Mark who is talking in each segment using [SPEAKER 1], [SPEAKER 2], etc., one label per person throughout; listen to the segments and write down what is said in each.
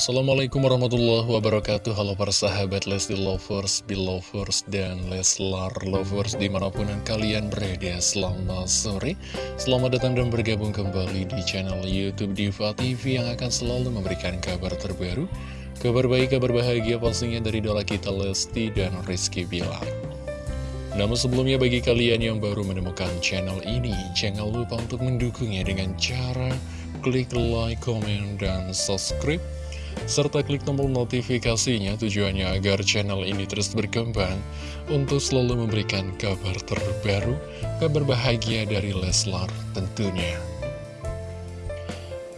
[SPEAKER 1] Assalamualaikum warahmatullahi wabarakatuh. Halo para sahabat Lesti Lovers, Belovers, dan Leslar Lovers Di mana pun kalian berada Selamat sore. Selamat datang dan bergabung kembali di channel Youtube Diva TV Yang akan selalu memberikan kabar terbaru Kabar baik, kabar bahagia pastinya dari dola kita Lesti dan Rizky Bilar. Namun sebelumnya bagi kalian yang baru menemukan channel ini, jangan lupa untuk mendukungnya dengan cara klik like, comment, dan subscribe serta klik tombol notifikasinya tujuannya agar channel ini terus berkembang untuk selalu memberikan kabar terbaru, kabar bahagia dari Leslar tentunya.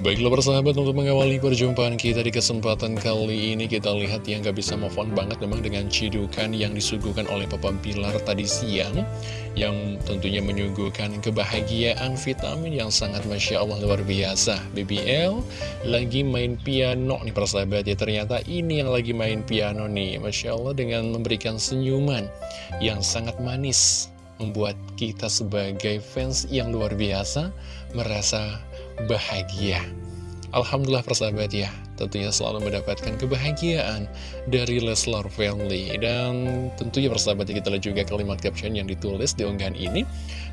[SPEAKER 1] Baiklah persahabat untuk mengawali perjumpaan kita di kesempatan kali ini kita lihat yang gak bisa move on banget memang dengan cidukan yang disuguhkan oleh Papa Pilar tadi siang yang tentunya menyuguhkan kebahagiaan vitamin yang sangat Masya Allah luar biasa. BBL lagi main piano nih persahabat ya ternyata ini yang lagi main piano nih Masya Allah dengan memberikan senyuman yang sangat manis membuat kita sebagai fans yang luar biasa merasa bahagia. Alhamdulillah persahabat ya, tentunya selalu mendapatkan kebahagiaan dari Leslar Family. Dan tentunya persahabat ya, kita lihat juga kalimat caption yang ditulis di unggahan ini.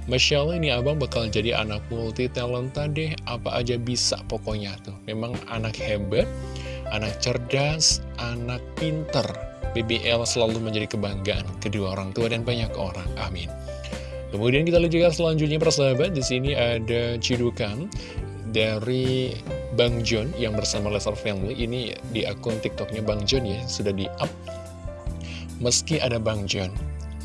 [SPEAKER 1] Masya Allah ini abang bakal jadi anak multi talenta deh, apa aja bisa pokoknya tuh. Memang anak hebat, anak cerdas, anak pinter. BBL selalu menjadi kebanggaan kedua orang tua dan banyak orang. Amin. Kemudian kita lihat juga selanjutnya persahabat, di sini ada cidukan dari Bang John yang bersama Lesar Family. Ini di akun TikToknya Bang John ya sudah di up meski ada Bang John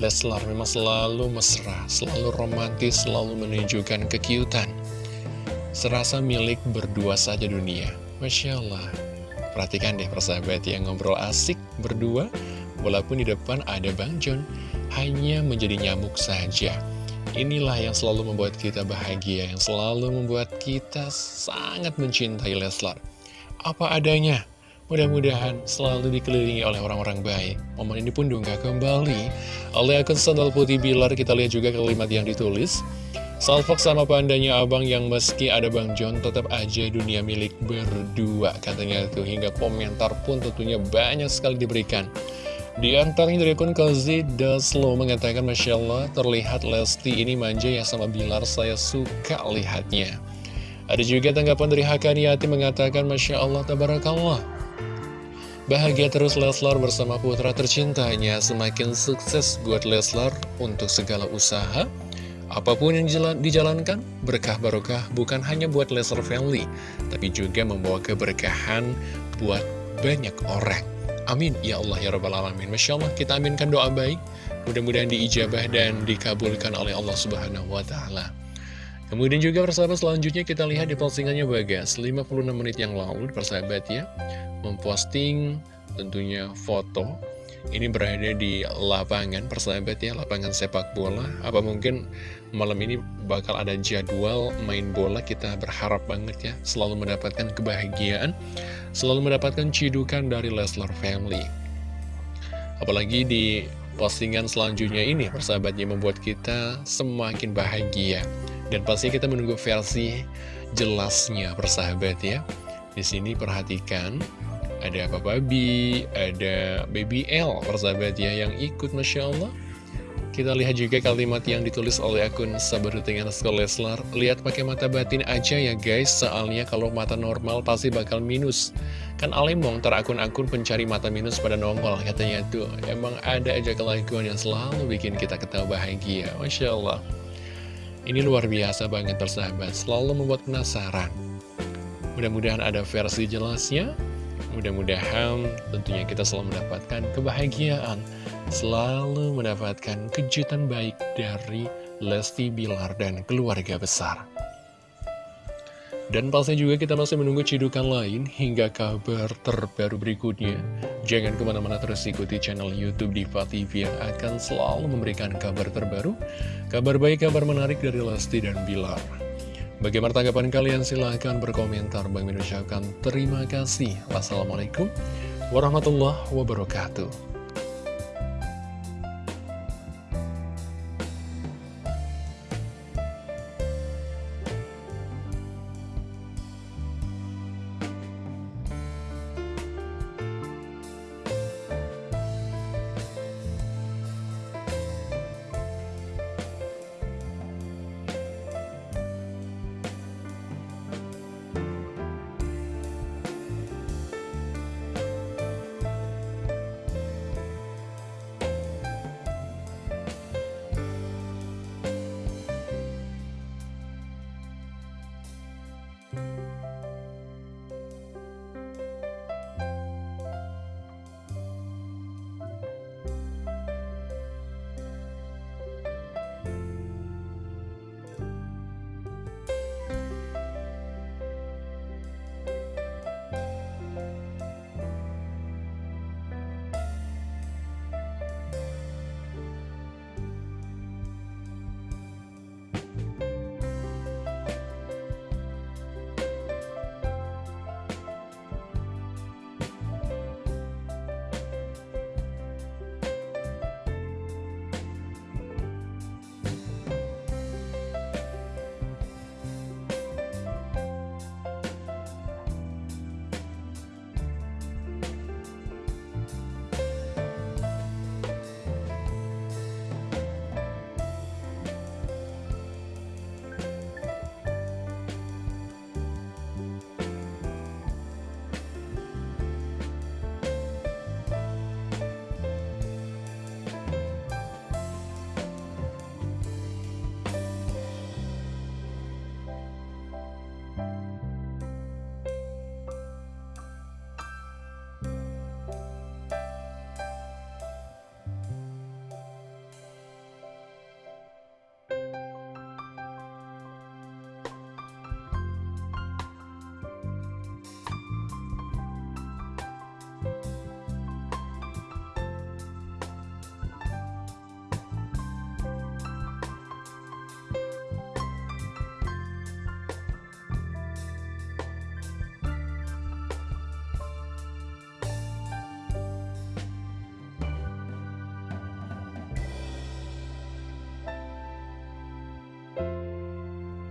[SPEAKER 1] Leslar memang selalu mesra selalu romantis selalu menunjukkan kekiutan. Serasa milik berdua saja dunia. Masya Allah. Perhatikan deh persahabat yang ngobrol asik berdua walaupun di depan ada Bang John hanya menjadi nyamuk saja Inilah yang selalu membuat kita bahagia, yang selalu membuat kita sangat mencintai Leslar. Apa adanya, mudah-mudahan selalu dikelilingi oleh orang-orang baik. Momen ini pun diunggah kembali oleh akun sandal putih Bilar. Kita lihat juga kalimat yang ditulis. Salfok sama pandanya abang yang meski ada Bang John tetap aja dunia milik berdua katanya tuh hingga komentar pun tentunya banyak sekali diberikan. Di antaranya dari akun Kazi Daslo mengatakan Masya Allah terlihat Lesti ini manja ya sama Bilar saya suka lihatnya. Ada juga tanggapan dari Hakaniati mengatakan Masya Allah Tabarakallah. Bahagia terus Leslar bersama putra tercintanya. Semakin sukses buat Leslar untuk segala usaha. Apa pun yang dijalankan, berkah barokah bukan hanya buat Leslar family Tapi juga membawa keberkahan buat banyak orang Amin, ya Allah ya Rabbal Alamin. Masya Allah, kita aminkan doa baik. Mudah-mudahan diijabah dan dikabulkan oleh Allah Subhanahu Wa Taala. Kemudian juga persahabat selanjutnya kita lihat di postingannya Bagas. 56 menit yang lalu persahabat ya Memposting tentunya foto ini berada di lapangan persahabat ya, lapangan sepak bola. Apa mungkin malam ini bakal ada jadwal main bola, kita berharap banget ya, selalu mendapatkan kebahagiaan, selalu mendapatkan cidukan dari Leslar Family. Apalagi di postingan selanjutnya ini, persahabatnya membuat kita semakin bahagia. Dan pasti kita menunggu versi jelasnya, persahabat ya. Di sini perhatikan ada Papa B, ada Baby L, persahabat ya, yang ikut Masya Allah. Kita lihat juga kalimat yang ditulis oleh akun Sabaruting Anaskol Leslar. Lihat pakai mata batin aja ya guys, soalnya kalau mata normal pasti bakal minus. Kan alemong terakun-akun pencari mata minus pada nongol, katanya tuh. Emang ada aja kelakuan yang selalu bikin kita ketawa bahagia, Masya Allah. Ini luar biasa banget persahabat, selalu membuat penasaran. Mudah-mudahan ada versi jelasnya. Mudah-mudahan tentunya kita selalu mendapatkan kebahagiaan, selalu mendapatkan kejutan baik dari Lesti Bilar dan keluarga besar. Dan pastinya juga kita masih menunggu cidukan lain hingga kabar terbaru berikutnya. Jangan ke mana-mana terus ikuti channel Youtube Diva TV yang akan selalu memberikan kabar terbaru, kabar baik, kabar menarik dari Lesti dan Bilar. Bagaimana tanggapan kalian? Silahkan berkomentar. Bang mengucapkan terima kasih. Wassalamualaikum warahmatullahi wabarakatuh.